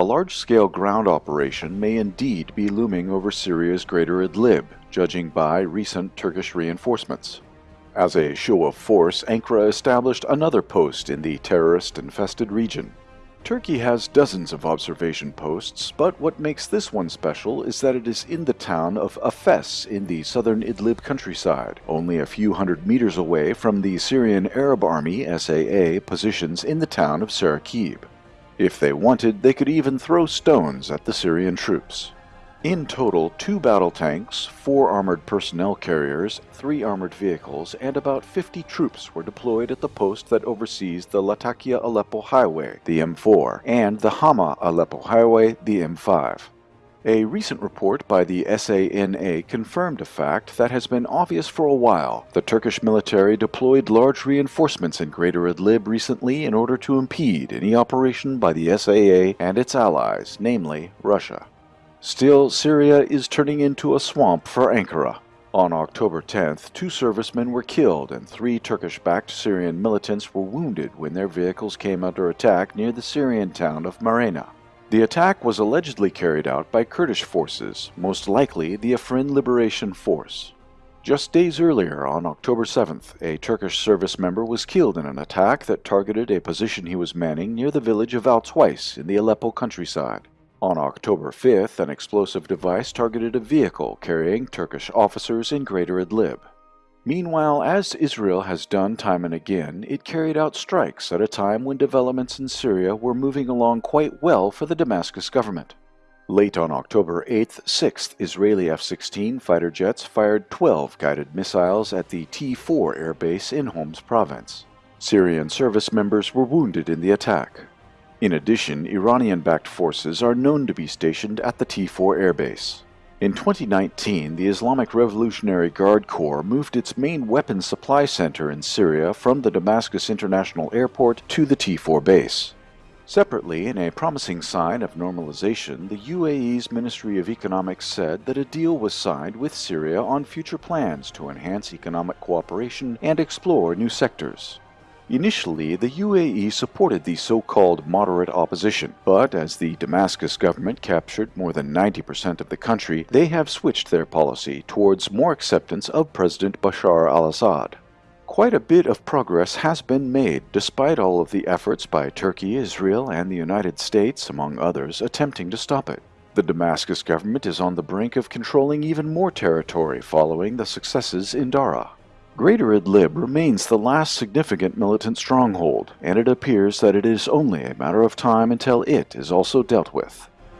A large-scale ground operation may indeed be looming over Syria's greater Idlib, judging by recent Turkish reinforcements. As a show of force, Ankara established another post in the terrorist-infested region. Turkey has dozens of observation posts, but what makes this one special is that it is in the town of Afes in the southern Idlib countryside, only a few hundred meters away from the Syrian Arab Army SAA positions in the town of Sarakib. If they wanted, they could even throw stones at the Syrian troops. In total, two battle tanks, four armored personnel carriers, three armored vehicles, and about 50 troops were deployed at the post that oversees the Latakia-Aleppo Highway, the M4, and the Hama-Aleppo Highway, the M5. A recent report by the SANA confirmed a fact that has been obvious for a while. The Turkish military deployed large reinforcements in Greater Idlib recently in order to impede any operation by the SAA and its allies, namely Russia. Still, Syria is turning into a swamp for Ankara. On October 10th, two servicemen were killed and three Turkish-backed Syrian militants were wounded when their vehicles came under attack near the Syrian town of Marena. The attack was allegedly carried out by Kurdish forces, most likely the Afrin Liberation Force. Just days earlier, on October 7th, a Turkish service member was killed in an attack that targeted a position he was manning near the village of Al in the Aleppo countryside. On October 5th, an explosive device targeted a vehicle carrying Turkish officers in Greater Idlib. Meanwhile, as Israel has done time and again, it carried out strikes at a time when developments in Syria were moving along quite well for the Damascus government. Late on October 8th, 6th Israeli F-16 fighter jets fired 12 guided missiles at the T-4 airbase in Homs province. Syrian service members were wounded in the attack. In addition, Iranian-backed forces are known to be stationed at the T-4 airbase. In 2019, the Islamic Revolutionary Guard Corps moved its main weapons supply center in Syria from the Damascus International Airport to the T4 base. Separately, in a promising sign of normalization, the UAE's Ministry of Economics said that a deal was signed with Syria on future plans to enhance economic cooperation and explore new sectors. Initially, the UAE supported the so-called moderate opposition, but as the Damascus government captured more than 90% of the country, they have switched their policy towards more acceptance of President Bashar al-Assad. Quite a bit of progress has been made despite all of the efforts by Turkey, Israel, and the United States, among others, attempting to stop it. The Damascus government is on the brink of controlling even more territory following the successes in Daraa. Greater Idlib remains the last significant militant stronghold, and it appears that it is only a matter of time until it is also dealt with.